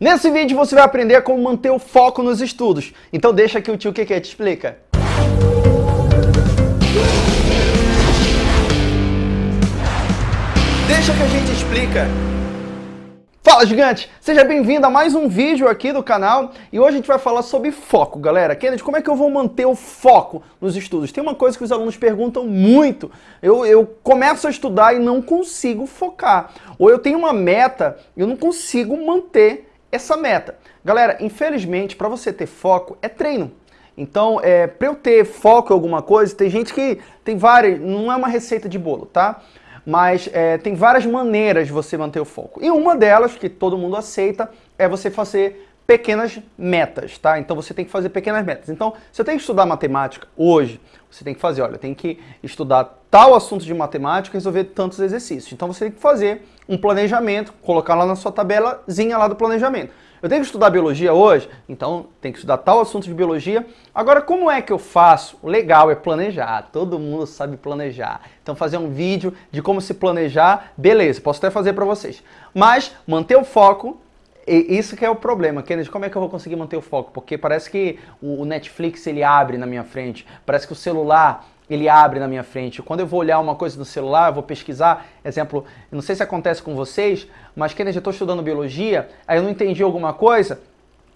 Nesse vídeo você vai aprender como manter o foco nos estudos. Então deixa que o tio Keke te explica. Deixa que a gente explica. Fala gigante, seja bem-vindo a mais um vídeo aqui do canal e hoje a gente vai falar sobre foco, galera. Kennedy, como é que eu vou manter o foco nos estudos? Tem uma coisa que os alunos perguntam muito, eu, eu começo a estudar e não consigo focar, ou eu tenho uma meta e eu não consigo manter essa meta. Galera, infelizmente, para você ter foco, é treino. Então, é, para eu ter foco em alguma coisa, tem gente que tem várias, não é uma receita de bolo, tá? Mas é, tem várias maneiras de você manter o foco. E uma delas, que todo mundo aceita, é você fazer pequenas metas, tá? Então você tem que fazer pequenas metas. Então, se eu tenho que estudar matemática hoje, você tem que fazer, olha, tem que estudar tal assunto de matemática e resolver tantos exercícios. Então você tem que fazer um planejamento, colocar lá na sua tabelazinha lá do planejamento. Eu tenho que estudar biologia hoje, então tem que estudar tal assunto de biologia. Agora, como é que eu faço? O legal é planejar, todo mundo sabe planejar. Então fazer um vídeo de como se planejar, beleza, posso até fazer para vocês. Mas manter o foco e isso que é o problema, Kennedy, como é que eu vou conseguir manter o foco? Porque parece que o Netflix ele abre na minha frente, parece que o celular ele abre na minha frente. Quando eu vou olhar uma coisa no celular, eu vou pesquisar, exemplo, não sei se acontece com vocês, mas Kennedy, eu estou estudando biologia, aí eu não entendi alguma coisa,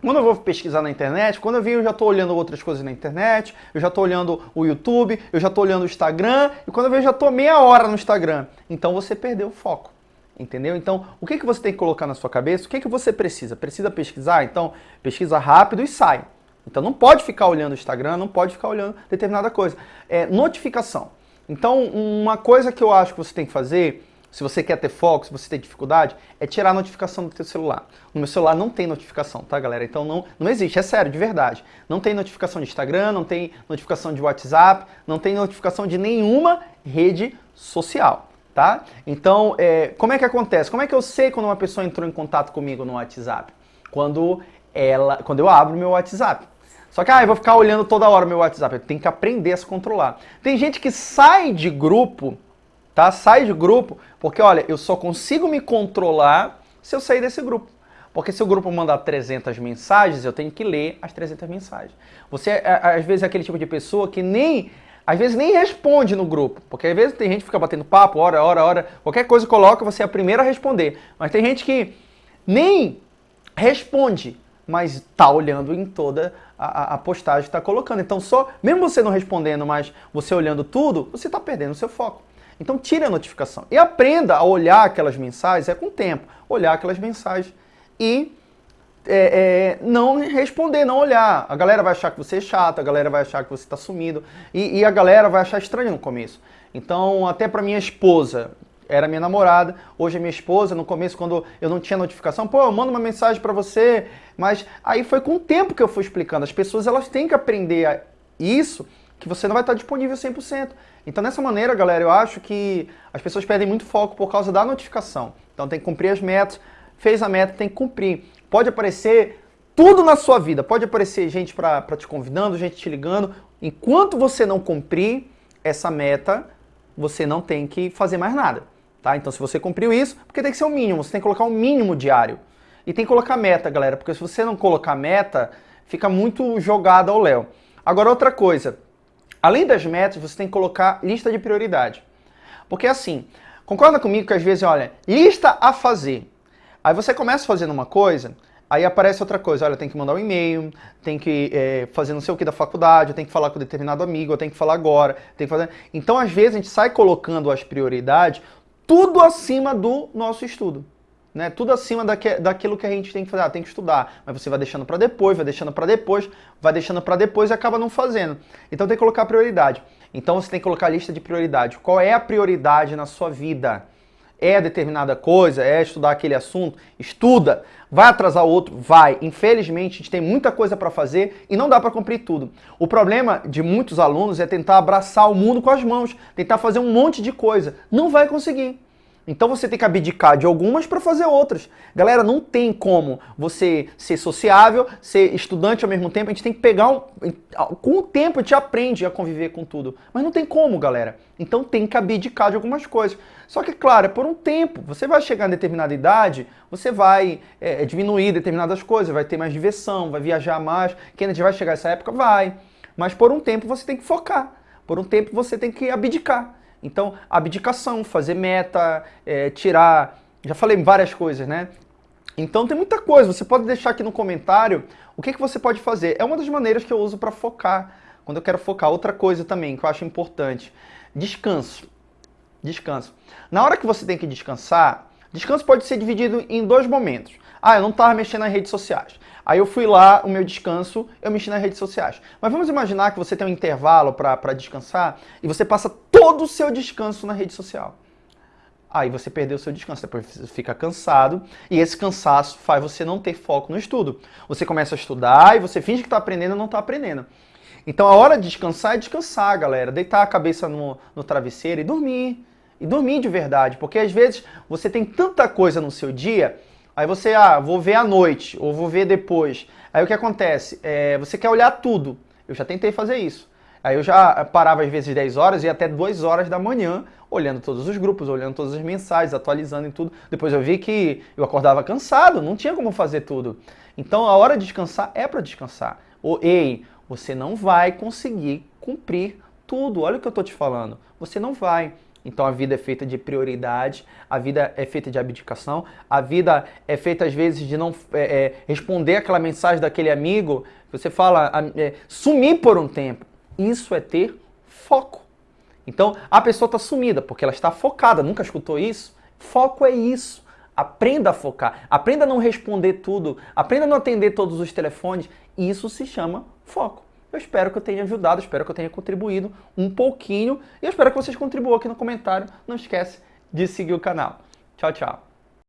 quando eu vou pesquisar na internet, quando eu vi eu já estou olhando outras coisas na internet, eu já estou olhando o YouTube, eu já estou olhando o Instagram, e quando eu vejo já estou meia hora no Instagram. Então você perdeu o foco. Entendeu? Então, o que, que você tem que colocar na sua cabeça? O que, que você precisa? Precisa pesquisar? Então, pesquisa rápido e sai. Então, não pode ficar olhando o Instagram, não pode ficar olhando determinada coisa. É notificação. Então, uma coisa que eu acho que você tem que fazer, se você quer ter foco, se você tem dificuldade, é tirar a notificação do seu celular. No meu celular não tem notificação, tá, galera? Então, não, não existe, é sério, de verdade. Não tem notificação de Instagram, não tem notificação de WhatsApp, não tem notificação de nenhuma rede social tá? Então, é, como é que acontece? Como é que eu sei quando uma pessoa entrou em contato comigo no WhatsApp? Quando, ela, quando eu abro meu WhatsApp. Só que, ah, eu vou ficar olhando toda hora meu WhatsApp. Eu tenho que aprender a se controlar. Tem gente que sai de grupo, tá? Sai de grupo, porque, olha, eu só consigo me controlar se eu sair desse grupo. Porque se o grupo mandar 300 mensagens, eu tenho que ler as 300 mensagens. Você, às vezes, é aquele tipo de pessoa que nem às vezes nem responde no grupo, porque às vezes tem gente que fica batendo papo, hora, hora, hora, qualquer coisa coloca, você é a primeira a responder. Mas tem gente que nem responde, mas está olhando em toda a, a postagem que está colocando. Então, só, mesmo você não respondendo, mas você olhando tudo, você está perdendo o seu foco. Então, tire a notificação e aprenda a olhar aquelas mensagens, é com o tempo, olhar aquelas mensagens e é, é, não responder, não olhar. A galera vai achar que você é chato, a galera vai achar que você está sumido e, e, a galera vai achar estranho no começo. Então, até para minha esposa, era minha namorada, hoje é minha esposa, no começo quando eu não tinha notificação, pô, eu mando uma mensagem para você, mas aí foi com o tempo que eu fui explicando. As pessoas elas têm que aprender isso, que você não vai estar disponível 100%. Então, dessa maneira, galera, eu acho que as pessoas perdem muito foco por causa da notificação. Então, tem que cumprir as metas, fez a meta, tem que cumprir. Pode aparecer tudo na sua vida. Pode aparecer gente para te convidando, gente te ligando. Enquanto você não cumprir essa meta, você não tem que fazer mais nada. Tá? Então se você cumpriu isso, porque tem que ser o mínimo, você tem que colocar um mínimo diário. E tem que colocar meta, galera, porque se você não colocar meta, fica muito jogado ao léu. Agora outra coisa, além das metas, você tem que colocar lista de prioridade. Porque assim, concorda comigo que às vezes, olha, lista a fazer. Aí você começa fazendo uma coisa, aí aparece outra coisa, olha, tem que mandar um e-mail, tem que é, fazer não sei o que da faculdade, tem que falar com determinado amigo, eu tenho que falar agora, tem que fazer... Então, às vezes, a gente sai colocando as prioridades tudo acima do nosso estudo. Né? Tudo acima daque, daquilo que a gente tem que fazer. Ah, tem que estudar, mas você vai deixando para depois, vai deixando para depois, vai deixando para depois e acaba não fazendo. Então tem que colocar prioridade. Então você tem que colocar a lista de prioridade. Qual é a prioridade na sua vida? É determinada coisa, é estudar aquele assunto, estuda. Vai atrasar o outro? Vai. Infelizmente, a gente tem muita coisa para fazer e não dá para cumprir tudo. O problema de muitos alunos é tentar abraçar o mundo com as mãos, tentar fazer um monte de coisa. Não vai conseguir. Então você tem que abdicar de algumas para fazer outras. Galera, não tem como você ser sociável, ser estudante ao mesmo tempo. A gente tem que pegar um... Com o tempo a gente aprende a conviver com tudo. Mas não tem como, galera. Então tem que abdicar de algumas coisas. Só que, claro, é por um tempo. Você vai chegar em determinada idade, você vai é, diminuir determinadas coisas, vai ter mais diversão, vai viajar mais. Kennedy vai chegar essa época? Vai. Mas por um tempo você tem que focar. Por um tempo você tem que abdicar. Então, abdicação, fazer meta, é, tirar... Já falei várias coisas, né? Então tem muita coisa, você pode deixar aqui no comentário o que, que você pode fazer. É uma das maneiras que eu uso para focar, quando eu quero focar. Outra coisa também que eu acho importante, descanso. Descanso. Na hora que você tem que descansar, descanso pode ser dividido em dois momentos. Ah, eu não estava mexendo nas redes sociais. Aí eu fui lá, o meu descanso, eu mexi nas redes sociais. Mas vamos imaginar que você tem um intervalo para descansar e você passa todo o seu descanso na rede social. Aí você perdeu o seu descanso, depois você fica cansado e esse cansaço faz você não ter foco no estudo. Você começa a estudar e você finge que está aprendendo e não está aprendendo. Então a hora de descansar é descansar, galera. Deitar a cabeça no, no travesseiro e dormir. E dormir de verdade, porque às vezes você tem tanta coisa no seu dia Aí você, ah, vou ver à noite, ou vou ver depois. Aí o que acontece? É, você quer olhar tudo. Eu já tentei fazer isso. Aí eu já parava às vezes 10 horas e até 2 horas da manhã, olhando todos os grupos, olhando todas as mensagens, atualizando em tudo. Depois eu vi que eu acordava cansado, não tinha como fazer tudo. Então a hora de descansar é para descansar. Ou, ei, você não vai conseguir cumprir tudo. Olha o que eu estou te falando. Você não vai. Então a vida é feita de prioridade, a vida é feita de abdicação, a vida é feita às vezes de não é, é, responder aquela mensagem daquele amigo, você fala, é, sumir por um tempo. Isso é ter foco. Então a pessoa está sumida porque ela está focada, nunca escutou isso? Foco é isso. Aprenda a focar, aprenda a não responder tudo, aprenda a não atender todos os telefones. Isso se chama foco. Eu espero que eu tenha ajudado, espero que eu tenha contribuído um pouquinho e eu espero que vocês contribuam aqui no comentário. Não esquece de seguir o canal. Tchau, tchau.